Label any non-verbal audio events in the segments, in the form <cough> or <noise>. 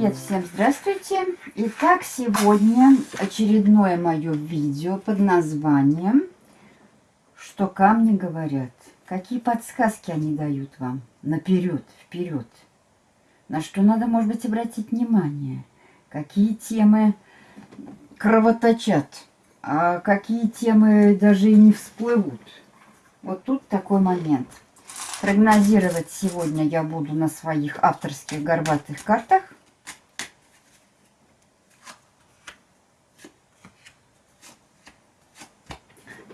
Привет всем, здравствуйте! Итак, сегодня очередное мое видео под названием «Что камни говорят?». Какие подсказки они дают вам? Наперед, вперед. На что надо, может быть, обратить внимание? Какие темы кровоточат? А какие темы даже и не всплывут? Вот тут такой момент – Прогнозировать сегодня я буду на своих авторских горбатых картах.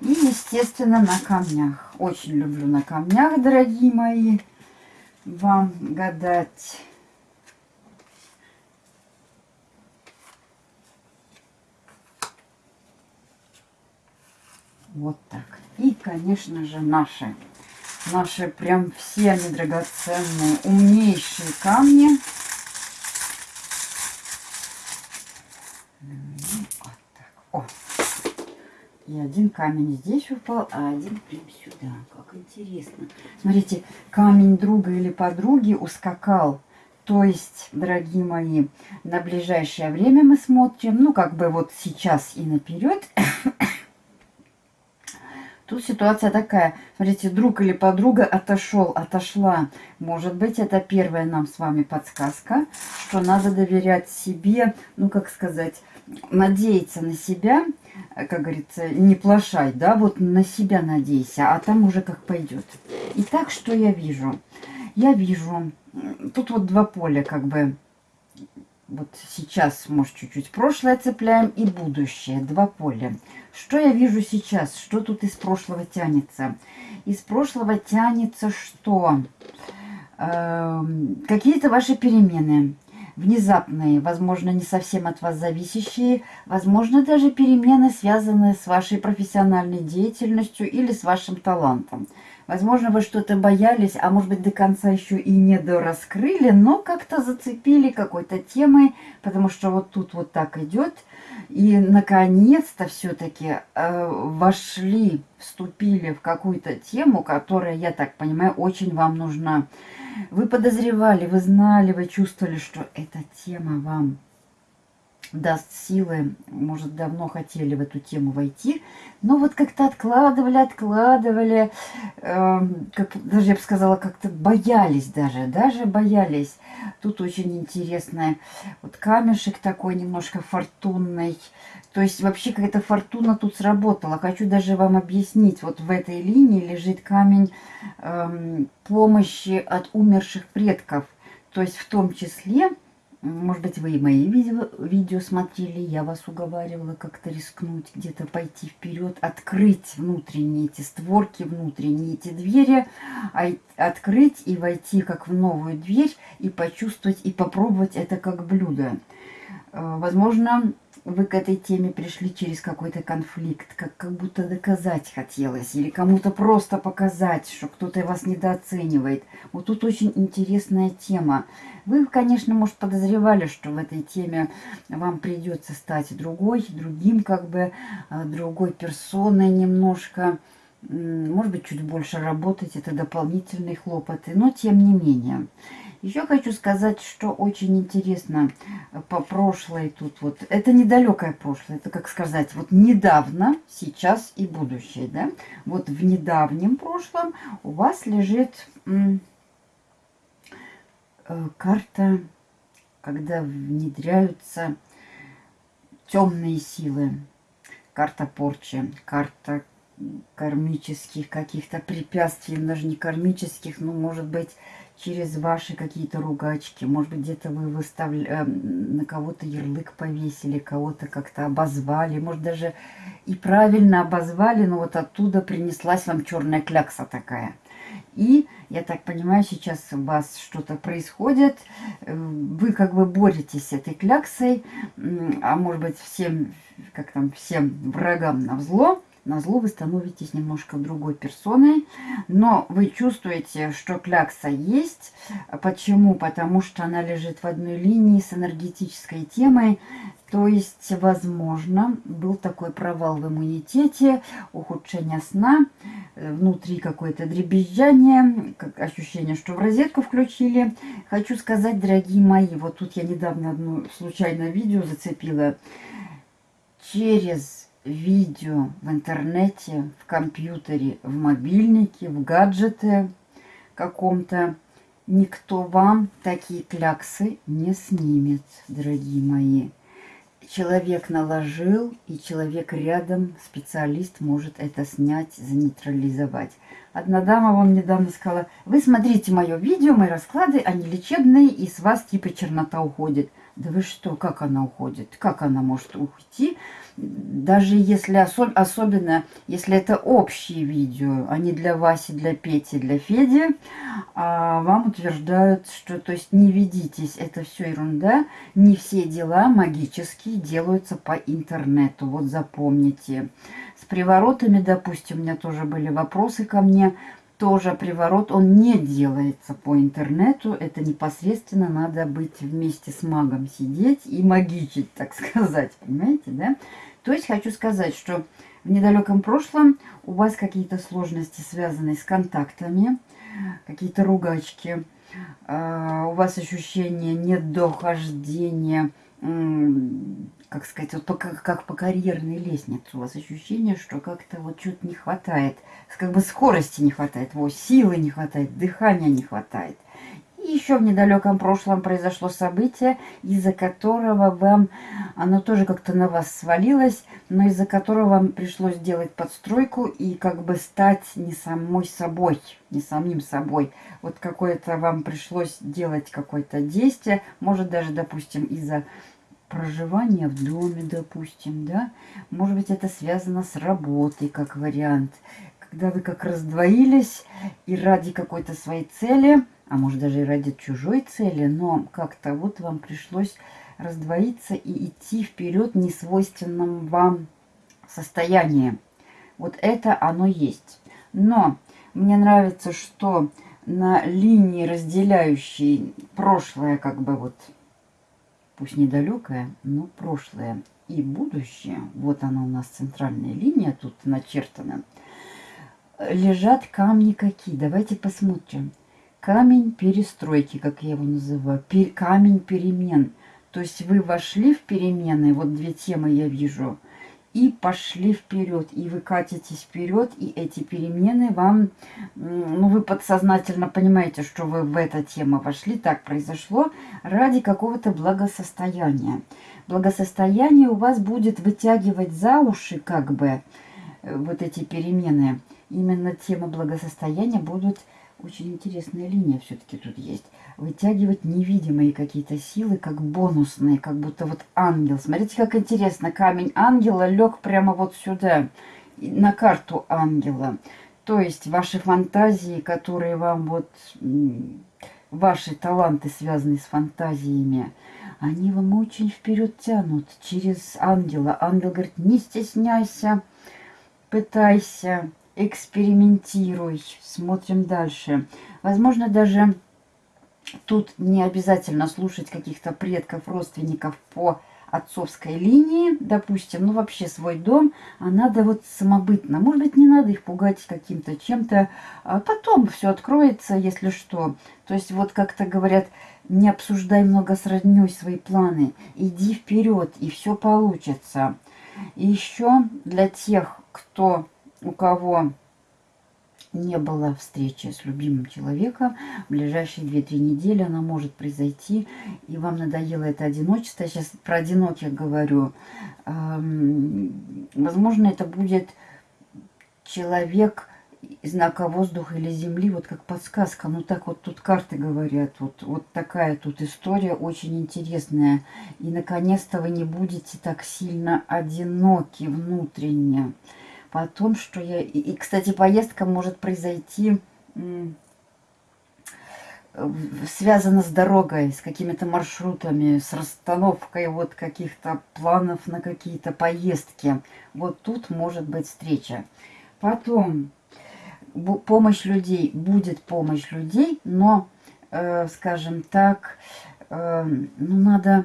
И, естественно, на камнях. Очень люблю на камнях, дорогие мои, вам гадать. Вот так. И, конечно же, наши Наши прям все они драгоценные, умнейшие камни. Вот так. О. И один камень здесь упал, а один прям сюда. Как интересно. Смотрите, камень друга или подруги ускакал. То есть, дорогие мои, на ближайшее время мы смотрим, ну, как бы вот сейчас и наперед. Тут ситуация такая. Смотрите, друг или подруга отошел, отошла. Может быть, это первая нам с вами подсказка, что надо доверять себе, ну, как сказать, надеяться на себя, как говорится, не плашай, да, вот на себя надейся, а там уже как пойдет. Итак, что я вижу? Я вижу, тут вот два поля, как бы, вот сейчас, может, чуть-чуть прошлое цепляем и будущее. Два поля. Что я вижу сейчас? Что тут из прошлого тянется? Из прошлого тянется что? Э, Какие-то ваши перемены. Внезапные, возможно, не совсем от вас зависящие. Возможно, даже перемены, связанные с вашей профессиональной деятельностью или с вашим талантом. Возможно, вы что-то боялись, а может быть до конца еще и не дораскрыли, но как-то зацепили какой-то темой, потому что вот тут вот так идет. И наконец-то все-таки э, вошли, вступили в какую-то тему, которая, я так понимаю, очень вам нужна. Вы подозревали, вы знали, вы чувствовали, что эта тема вам даст силы, может, давно хотели в эту тему войти, но вот как-то откладывали, откладывали, э, как, даже я бы сказала, как-то боялись даже, даже боялись. Тут очень интересный вот камешек такой немножко фортунный, то есть вообще какая-то фортуна тут сработала. Хочу даже вам объяснить, вот в этой линии лежит камень э, помощи от умерших предков, то есть в том числе может быть, вы и мои видео, видео смотрели, я вас уговаривала как-то рискнуть, где-то пойти вперед, открыть внутренние эти створки, внутренние эти двери, открыть и войти как в новую дверь и почувствовать, и попробовать это как блюдо. Э, возможно, вы к этой теме пришли через какой-то конфликт, как, как будто доказать хотелось, или кому-то просто показать, что кто-то вас недооценивает. Вот тут очень интересная тема. Вы, конечно, может, подозревали, что в этой теме вам придется стать другой, другим, как бы, а, другой персоной немножко. Может быть, чуть больше работать, это дополнительные хлопоты, но тем не менее. Еще хочу сказать, что очень интересно э, по прошлой тут вот. Это недалекое прошлое, это как сказать, вот недавно, сейчас и будущее, да. Вот в недавнем прошлом у вас лежит э, карта, когда внедряются темные силы. Карта порчи, карта кармических каких-то препятствий, даже не кармических, но может быть через ваши какие-то ругачки. Может быть, где-то вы выставили, э, на кого-то ярлык повесили, кого-то как-то обозвали. Может, даже и правильно обозвали, но вот оттуда принеслась вам черная клякса такая. И, я так понимаю, сейчас у вас что-то происходит. Вы как бы боретесь с этой кляксой, а может быть, всем, как там, всем врагам на взло на зло вы становитесь немножко другой персоной, но вы чувствуете, что клякса есть. Почему? Потому что она лежит в одной линии с энергетической темой. То есть, возможно, был такой провал в иммунитете, ухудшение сна, э, внутри какое-то дребезжание, ощущение, что в розетку включили. Хочу сказать, дорогие мои, вот тут я недавно одно случайное видео зацепила. Через видео в интернете, в компьютере, в мобильнике, в гаджете каком-то, никто вам такие кляксы не снимет, дорогие мои человек наложил, и человек рядом, специалист, может это снять, занейтрализовать. Одна дама вон недавно сказала, вы смотрите мое видео, мои расклады, они лечебные, и с вас типа чернота уходит. Да вы что, как она уходит? Как она может уйти? Даже если, особ особенно, если это общие видео, а не для Васи, для Пети, для Феди, а вам утверждают, что, то есть, не ведитесь, это все ерунда, не все дела магические делаются по интернету, вот запомните. С приворотами, допустим, у меня тоже были вопросы ко мне, тоже приворот, он не делается по интернету. Это непосредственно надо быть вместе с магом сидеть и магичить, так <laughs> сказать. Понимаете, да? То есть хочу сказать, что в недалеком прошлом у вас какие-то сложности, связанные с контактами, какие-то ругачки, а, у вас ощущение недохождения как сказать, вот по, как по карьерной лестнице у вас ощущение, что как-то вот что-то не хватает. Как бы скорости не хватает, вот, силы не хватает, дыхания не хватает. И еще в недалеком прошлом произошло событие, из-за которого вам, оно тоже как-то на вас свалилось, но из-за которого вам пришлось делать подстройку и как бы стать не самой собой, не самим собой. Вот какое-то вам пришлось делать какое-то действие, может даже, допустим, из-за проживания в доме, допустим, да. Может быть, это связано с работой, как вариант. Когда вы как раздвоились и ради какой-то своей цели, а может даже и ради чужой цели, но как-то вот вам пришлось раздвоиться и идти вперед в несвойственном вам состоянии. Вот это оно есть. Но мне нравится, что на линии, разделяющей прошлое, как бы вот пусть недалекое, но прошлое и будущее, вот она у нас центральная линия тут начертана, лежат камни какие? Давайте посмотрим. Камень перестройки, как я его называю, пер, камень перемен. То есть вы вошли в перемены, вот две темы я вижу – и пошли вперед. И вы катитесь вперед, и эти перемены вам, ну, вы подсознательно понимаете, что вы в эту тему вошли, так произошло, ради какого-то благосостояния. Благосостояние у вас будет вытягивать за уши, как бы, э, вот эти перемены. Именно тема благосостояния будут очень интересная линия все-таки тут есть. Вытягивать невидимые какие-то силы, как бонусные, как будто вот ангел. Смотрите, как интересно. Камень ангела лег прямо вот сюда, на карту ангела. То есть ваши фантазии, которые вам вот... Ваши таланты, связанные с фантазиями, они вам очень вперед тянут через ангела. Ангел говорит, не стесняйся, пытайся, экспериментируй. Смотрим дальше. Возможно, даже тут не обязательно слушать каких-то предков, родственников по отцовской линии, допустим, ну вообще свой дом, а надо вот самобытно. Может быть, не надо их пугать каким-то чем-то, а потом все откроется, если что. То есть вот как-то говорят, не обсуждай много с родней свои планы, иди вперед, и все получится. И еще для тех, кто у кого не было встречи с любимым человеком, в ближайшие 2-3 недели она может произойти, и вам надоело это одиночество. Я сейчас про одиноких говорю. Возможно, это будет человек знака воздуха или земли, вот как подсказка. Ну так вот тут карты говорят, вот, вот такая тут история очень интересная. И наконец-то вы не будете так сильно одиноки внутренне о том, что я... И, кстати, поездка может произойти связана с дорогой, с какими-то маршрутами, с расстановкой вот каких-то планов на какие-то поездки. Вот тут может быть встреча. Потом помощь людей, будет помощь людей, но, э, скажем так, э, ну, надо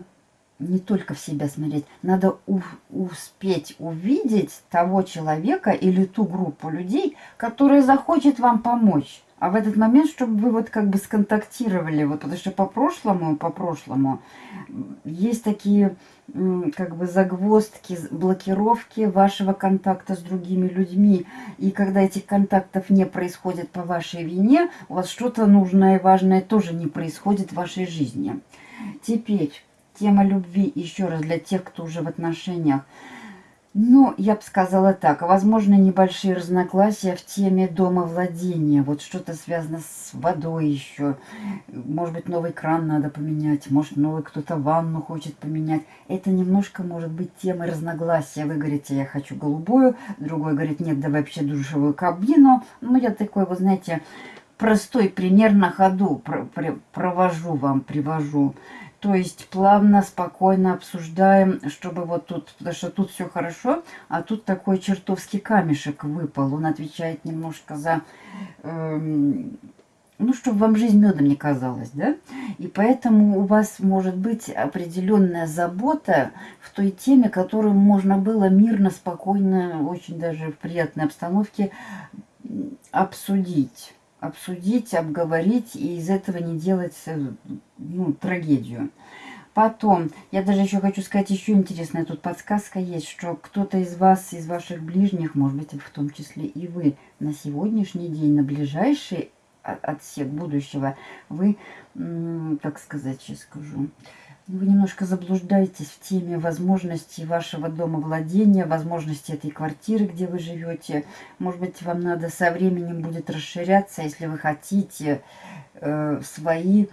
не только в себя смотреть, надо у, успеть увидеть того человека или ту группу людей, которая захочет вам помочь. А в этот момент, чтобы вы вот как бы сконтактировали, вот потому что по прошлому, по прошлому есть такие как бы загвоздки, блокировки вашего контакта с другими людьми. И когда этих контактов не происходит по вашей вине, у вас что-то нужное и важное тоже не происходит в вашей жизни. Теперь тема любви, еще раз, для тех, кто уже в отношениях. Ну, я бы сказала так, возможно, небольшие разногласия в теме дома владения. Вот что-то связано с водой еще. Может быть, новый кран надо поменять, может, новый кто-то ванну хочет поменять. Это немножко может быть темой разногласия. Вы говорите, я хочу голубую, другой говорит, нет, давай вообще душевую кабину. Ну, я такой, вы знаете, простой пример на ходу провожу вам, привожу. То есть плавно, спокойно обсуждаем, чтобы вот тут, потому что тут все хорошо, а тут такой чертовский камешек выпал. Он отвечает немножко за, эм, ну, чтобы вам жизнь медом не казалась, да? И поэтому у вас может быть определенная забота в той теме, которую можно было мирно, спокойно, очень даже в приятной обстановке обсудить обсудить, обговорить и из этого не делать э, ну, трагедию. Потом, я даже еще хочу сказать, еще интересная тут подсказка есть, что кто-то из вас, из ваших ближних, может быть, в том числе и вы, на сегодняшний день, на ближайший отсек будущего, вы, как сказать, сейчас скажу, вы немножко заблуждаетесь в теме возможностей вашего дома владения, возможностей этой квартиры, где вы живете. Может быть, вам надо со временем будет расширяться, если вы хотите э, свои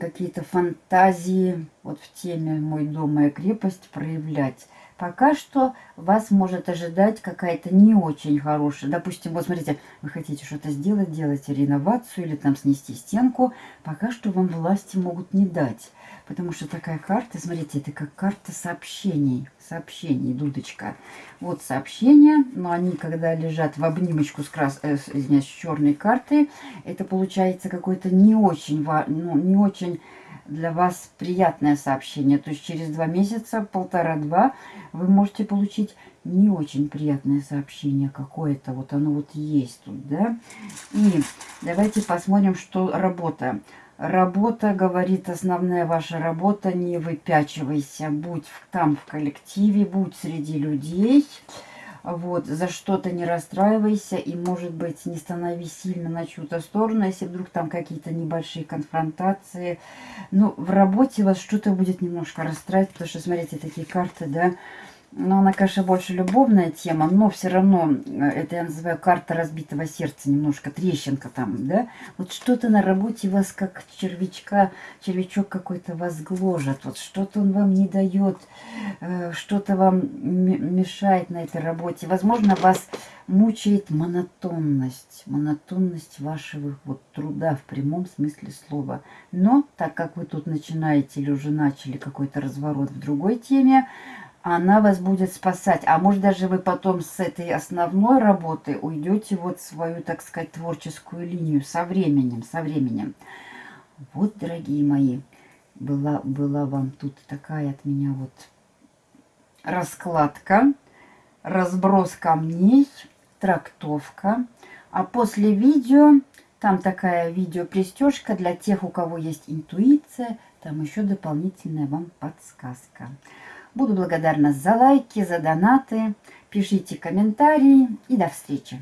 какие-то фантазии вот в теме «Мой дом, моя крепость» проявлять. Пока что вас может ожидать какая-то не очень хорошая. Допустим, вот смотрите, вы хотите что-то сделать, делаете реновацию или там снести стенку. Пока что вам власти могут не дать. Потому что такая карта, смотрите, это как карта сообщений. Сообщений, дудочка. Вот сообщения, но они когда лежат в обнимочку с, крас... э, извиняюсь, с черной картой, это получается какой-то не очень, ну, не очень для вас приятное сообщение. То есть через два месяца, полтора-два, вы можете получить не очень приятное сообщение какое-то. Вот оно вот есть тут, да. И давайте посмотрим, что работа. Работа, говорит, основная ваша работа, не выпячивайся, будь там в коллективе, будь среди людей. Вот, за что-то не расстраивайся и, может быть, не становись сильно на чью-то сторону, если вдруг там какие-то небольшие конфронтации. Ну, в работе вас что-то будет немножко расстраивать, потому что, смотрите, такие карты, да, но она, конечно, больше любовная тема, но все равно, э, это я называю карта разбитого сердца, немножко трещинка там, да. Вот что-то на работе вас как червячка, червячок какой-то вас гложет, вот что-то он вам не дает, э, что-то вам мешает на этой работе. Возможно, вас мучает монотонность, монотонность вашего вот труда в прямом смысле слова. Но так как вы тут начинаете или уже начали какой-то разворот в другой теме, она вас будет спасать. А может даже вы потом с этой основной работы уйдете вот свою, так сказать, творческую линию со временем, со временем. Вот, дорогие мои, была, была вам тут такая от меня вот раскладка, разброс камней, трактовка. А после видео, там такая видео-пристежка для тех, у кого есть интуиция, там еще дополнительная вам подсказка. Буду благодарна за лайки, за донаты. Пишите комментарии и до встречи.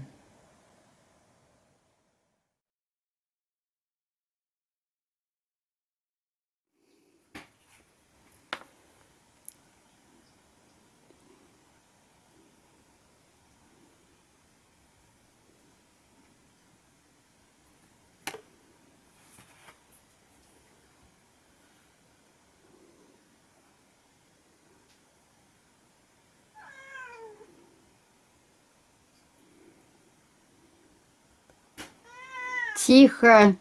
Тихо.